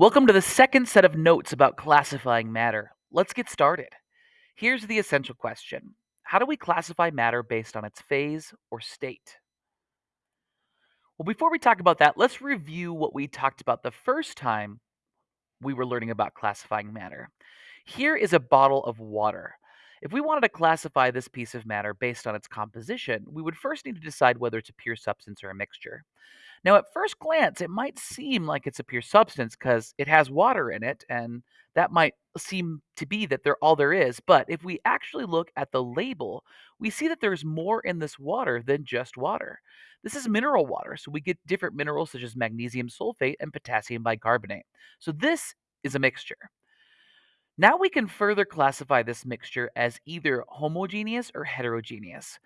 Welcome to the second set of notes about classifying matter. Let's get started. Here's the essential question How do we classify matter based on its phase or state? Well, before we talk about that, let's review what we talked about the first time we were learning about classifying matter. Here is a bottle of water. If we wanted to classify this piece of matter based on its composition, we would first need to decide whether it's a pure substance or a mixture. Now, at first glance, it might seem like it's a pure substance because it has water in it, and that might seem to be that they're all there is. But if we actually look at the label, we see that there's more in this water than just water. This is mineral water, so we get different minerals such as magnesium sulfate and potassium bicarbonate. So this is a mixture. Now we can further classify this mixture as either homogeneous or heterogeneous.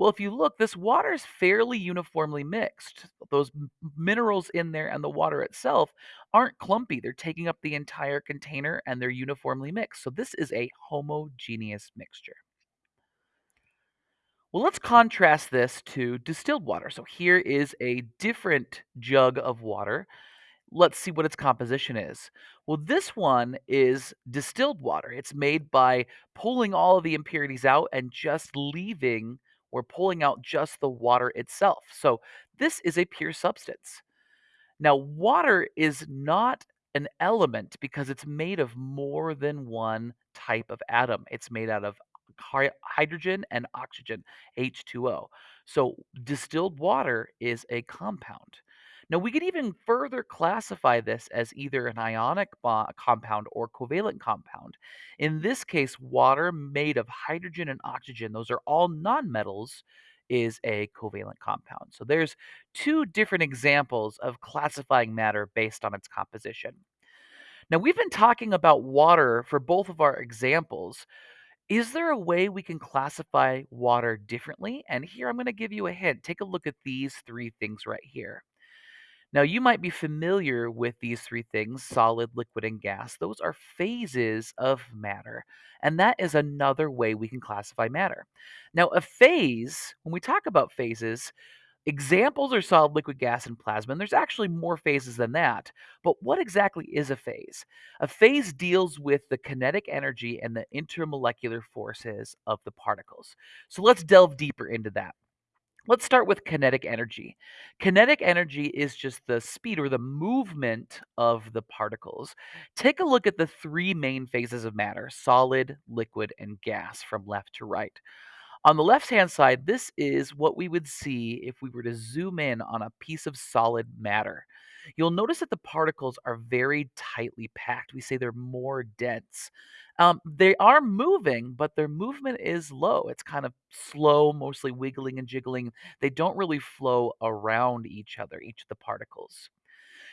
Well, if you look, this water is fairly uniformly mixed. Those minerals in there and the water itself aren't clumpy. They're taking up the entire container and they're uniformly mixed. So this is a homogeneous mixture. Well, let's contrast this to distilled water. So here is a different jug of water let's see what its composition is. Well, this one is distilled water. It's made by pulling all of the impurities out and just leaving or pulling out just the water itself. So, this is a pure substance. Now, water is not an element because it's made of more than one type of atom. It's made out of hy- hydrogen and oxygen, H2O. So, distilled water is a compound. Now, we could even further classify this as either an ionic bo- compound or covalent compound. In this case, water made of hydrogen and oxygen, those are all nonmetals, is a covalent compound. So, there's two different examples of classifying matter based on its composition. Now, we've been talking about water for both of our examples. Is there a way we can classify water differently? And here I'm going to give you a hint. Take a look at these three things right here. Now, you might be familiar with these three things solid, liquid, and gas. Those are phases of matter. And that is another way we can classify matter. Now, a phase, when we talk about phases, Examples are solid, liquid, gas, and plasma, and there's actually more phases than that. But what exactly is a phase? A phase deals with the kinetic energy and the intermolecular forces of the particles. So let's delve deeper into that. Let's start with kinetic energy. Kinetic energy is just the speed or the movement of the particles. Take a look at the three main phases of matter solid, liquid, and gas from left to right. On the left-hand side, this is what we would see if we were to zoom in on a piece of solid matter. You'll notice that the particles are very tightly packed. We say they're more dense. Um, they are moving, but their movement is low. It's kind of slow, mostly wiggling and jiggling. They don't really flow around each other, each of the particles.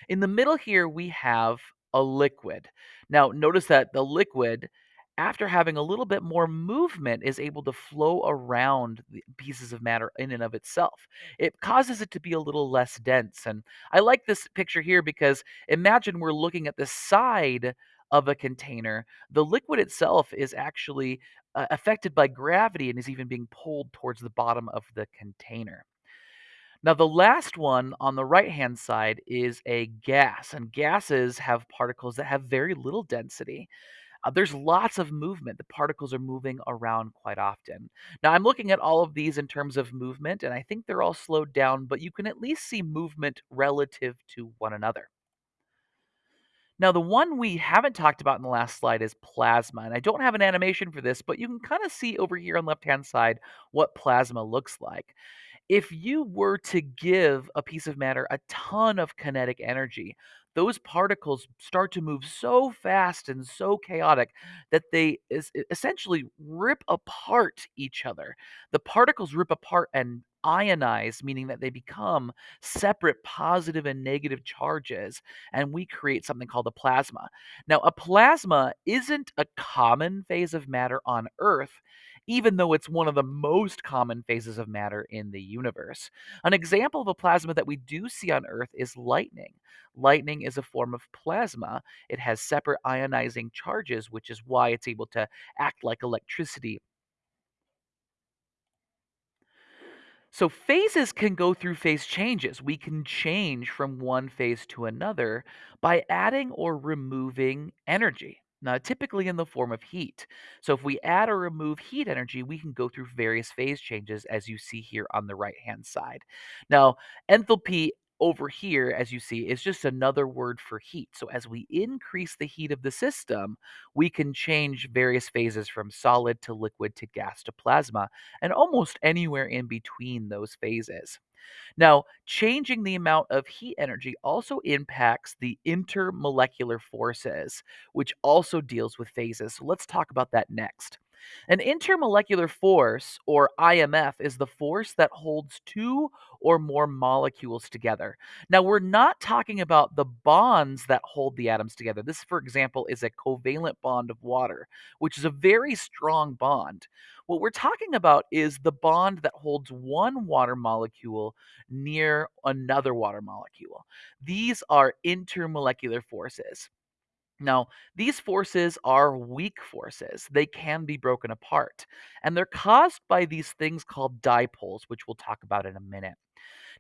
In the middle here, we have a liquid. Now, notice that the liquid, after having a little bit more movement, is able to flow around the pieces of matter in and of itself. It causes it to be a little less dense. And I like this picture here because imagine we're looking at the side of a container. The liquid itself is actually uh, affected by gravity and is even being pulled towards the bottom of the container. Now, the last one on the right-hand side is a gas, and gases have particles that have very little density. Uh, there's lots of movement. The particles are moving around quite often. Now, I'm looking at all of these in terms of movement, and I think they're all slowed down, but you can at least see movement relative to one another. Now, the one we haven't talked about in the last slide is plasma, and I don't have an animation for this, but you can kind of see over here on the left-hand side what plasma looks like if you were to give a piece of matter a ton of kinetic energy, those particles start to move so fast and so chaotic that they is, essentially rip apart each other. The particles rip apart and ionize, meaning that they become separate positive and negative charges, and we create something called a plasma. Now, a plasma isn't a common phase of matter on Earth even though it's one of the most common phases of matter in the universe. An example of a plasma that we do see on Earth is lightning. Lightning is a form of plasma. It has separate ionizing charges, which is why it's able to act like electricity So phases can go through phase changes. We can change from one phase to another by adding or removing energy. Now, typically in the form of heat. So, if we add or remove heat energy, we can go through various phase changes, as you see here on the right hand side. Now, enthalpy over here, as you see, is just another word for heat. So, as we increase the heat of the system, we can change various phases from solid to liquid to gas to plasma and almost anywhere in between those phases. Now, changing the amount of heat energy also impacts the intermolecular forces, which also deals with phases. So let's talk about that next. An intermolecular force, or IMF, is the force that holds two or more molecules together. Now, we're not talking about the bonds that hold the atoms together. This, for example, is a covalent bond of water, which is a very strong bond. What we're talking about is the bond that holds one water molecule near another water molecule. These are intermolecular forces. Now, these forces are weak forces. They can be broken apart, and they're caused by these things called dipoles, which we'll talk about in a minute.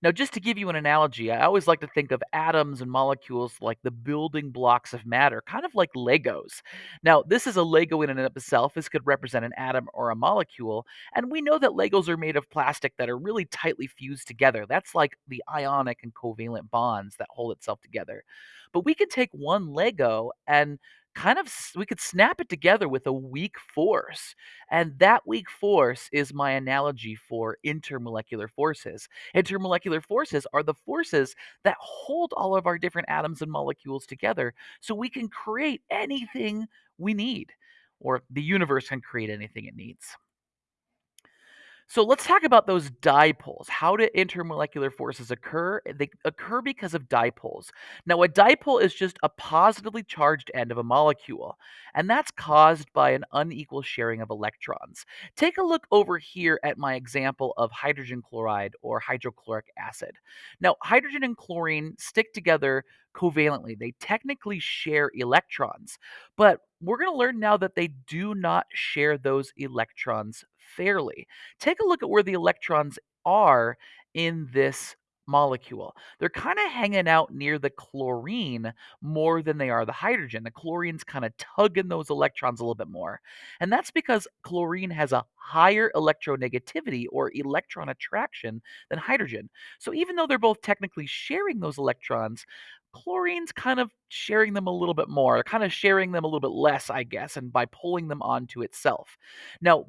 Now, just to give you an analogy, I always like to think of atoms and molecules like the building blocks of matter, kind of like Legos. Now, this is a Lego in and of itself. This could represent an atom or a molecule. And we know that Legos are made of plastic that are really tightly fused together. That's like the ionic and covalent bonds that hold itself together. But we could take one Lego and kind of we could snap it together with a weak force and that weak force is my analogy for intermolecular forces Intermolecular forces are the forces that hold all of our different atoms and molecules together so we can create anything we need, or the universe can create anything it needs. So let's talk about those dipoles. How do intermolecular forces occur? Eh, they occur because of dipoles. Now, a dipole is just a positively charged end of a molecule, and that's caused by an unequal sharing of electrons. Take a look over here at my example of hydrogen chloride or hydrochloric acid. Now, hydrogen and chlorine stick together covalently. They technically share electrons, but we're going to learn now that they do not share those electrons fairly. Take a look at where the electrons are in this molecule. They're kind of hanging out near the chlorine more than they are the hydrogen. The chlorine's kind of tugging those electrons a little bit more. And that's because chlorine has a higher electronegativity or electron attraction than hydrogen. So even though they're both technically sharing those electrons, chlorine's kind of sharing them a little bit more, kind of sharing them a little bit less, I guess, and by pulling them onto itself. Now,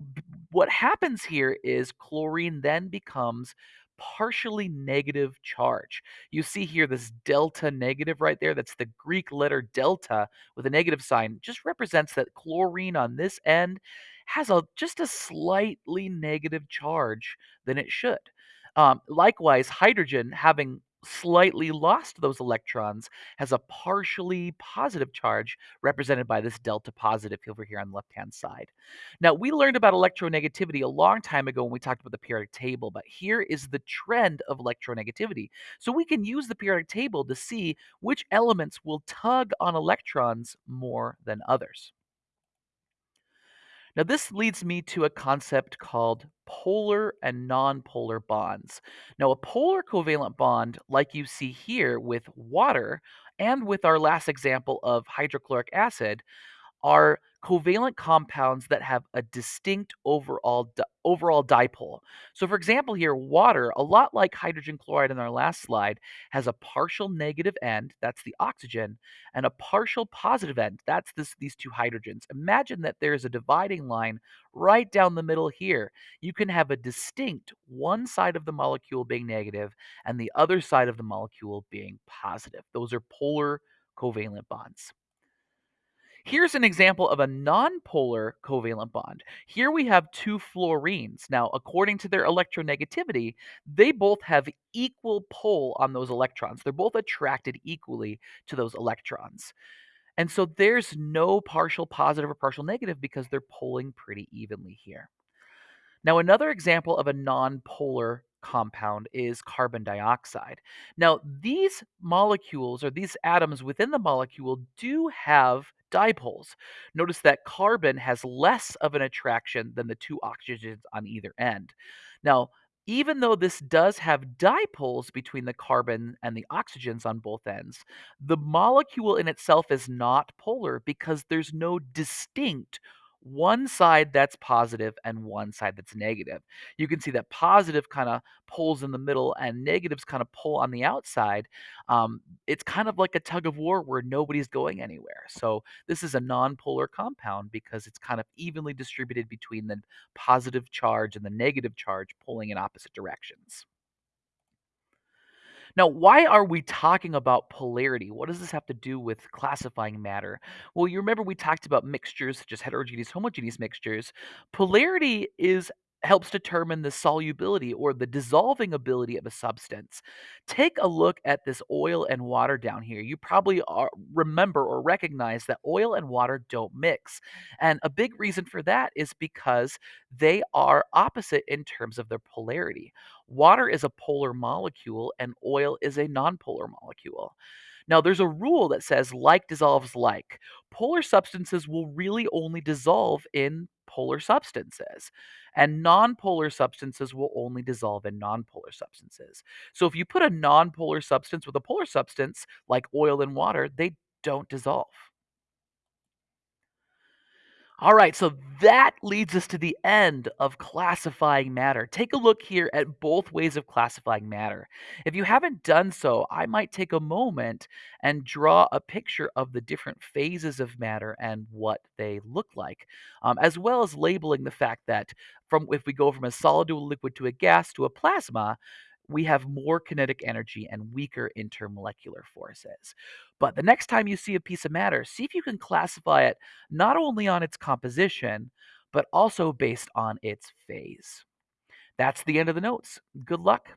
what happens here is chlorine then becomes partially negative charge. You see here this delta negative right there. That's the Greek letter delta with a negative sign. Just represents that chlorine on this end has a just a slightly negative charge than it should. Um, likewise, hydrogen having slightly lost those electrons has a partially positive charge represented by this delta positive over here on the left hand side. Now, we learned about electronegativity a long time ago when we talked about the periodic table, but here is the trend of electronegativity. So we can use the periodic table to see which elements will tug on electrons more than others. Now, this leads me to a concept called polar and nonpolar bonds. Now, a polar covalent bond, like you see here with water and with our last example of hydrochloric acid, are covalent compounds that have a distinct overall di- overall dipole. So for example here water a lot like hydrogen chloride in our last slide has a partial negative end that's the oxygen and a partial positive end that's this these two hydrogens. Imagine that there's a dividing line right down the middle here. You can have a distinct one side of the molecule being negative and the other side of the molecule being positive. Those are polar covalent bonds. Here's an example of a nonpolar covalent bond. Here we have two fluorines. Now, according to their electronegativity, they both have equal pull on those electrons. They're both attracted equally to those electrons. And so there's no partial positive or partial negative because they're pulling pretty evenly here. Now, another example of a nonpolar compound is carbon dioxide. Now, these molecules or these atoms within the molecule do have dipoles. Notice that carbon has less of an attraction than the two oxygens on either end. Now, Even though this does have dipoles between the carbon and the oxygens on both ends, the molecule in itself is not polar because there's no distinct one side that's positive and one side that's negative. You can see that positive kind of pulls in the middle and negatives kind of pull on the outside. Um, it's kind of like a tug of war where nobody's going anywhere. So this is a non-polar compound because it's kind of evenly distributed between the positive charge and the negative charge pulling in opposite directions. Now, why are we talking about polarity? What does this have to do with classifying matter? Well, you remember we talked about mixtures such as heterogeneous, homogeneous mixtures. Polarity is helps determine the solubility or the dissolving ability of a substance. Take a look at this oil and water down here. You probably are, remember or recognize that oil and water don't mix. And a big reason for that is because they are opposite in terms of their polarity. Water is a polar molecule and oil is a nonpolar molecule. Now, there's a rule that says like dissolves like. Polar substances will really only dissolve in polar substances, and nonpolar substances will only dissolve in nonpolar substances. So, if you put a nonpolar substance with a polar substance, like oil and water, they don't dissolve. All right, so that leads us to the end of classifying matter. Take a look here at both ways of classifying matter. If you haven't done so, I might take a moment and draw a picture of the different phases of matter and what they look like, um, as well as labeling the fact that from if we go from a solid to a liquid to a gas to a plasma, we have more kinetic energy and weaker intermolecular forces. But the next time you see a piece of matter, see if you can classify it not only on its composition, but also based on its phase. That's the end of the notes. Good luck.